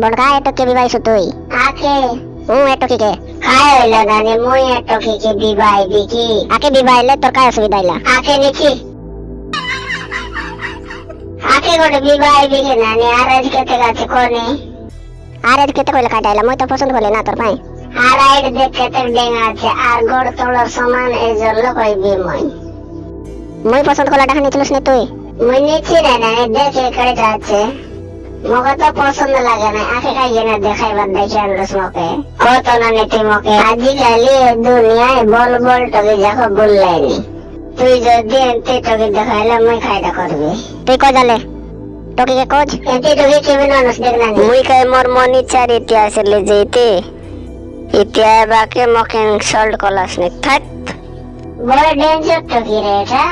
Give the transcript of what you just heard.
বড়কা এত কে বিবাহিত তুই? আকে হুম এত কি কে খায় হইল নানি মুই এটো কি কি বিবাহ দিকি। আকে বিবাহিলে তোর কায় অসুবিধা হইলা আকে দেখি আকে গোটে বিবাহ দিকে নানি আর আজ কেতে গাছে কোনে? আর এর কেতে কইলে কাটাইলা মই তো পছন্দ করলি না তোর পাই। আর আইড দেখে তো ডেঙ্গা আছে আর গোড় তোলার সমান এই জন্য কইবি মই। মই পছন্দ করলা টাকা নিয়েছিলিস না তুই? মুই নিচ্ছি না নানি দেখে কেটে আছে। মকে তো পছন্দ লাগে না আকে খাইয়ে দেখাইবার দেখে আনলোস মকে কত না নীতি মকে আজিকালি দুনিয়ায় বল বল টকে যাকে বললাইনি তুই যদি এনতে টকে দেখাইলে মুই খাইটা করবি তুই কই জালে তোকে কে কোজ এনতে টকে কেমন মানুষ দেখ না মুই কই মোর মনি চার ইতিহাস লে যেতে ইতিহাস বাকে মকে ইনসাল্ট কলাস নি। থাক বড় ডেঞ্জার টকি রে এটা।